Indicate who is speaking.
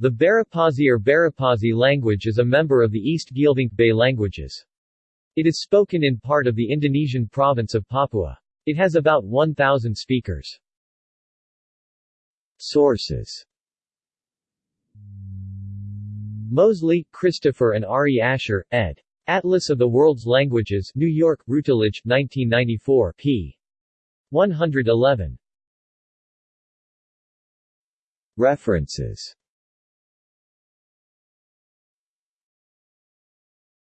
Speaker 1: The Barapasi or Baropasi language is a member of the East Geelvink Bay languages. It is spoken in part of the Indonesian province of Papua. It has about 1,000 speakers. Sources Moseley, Christopher and R.E. Asher, ed. Atlas of the World's Languages New York, Routledge, 1994 p. 111. References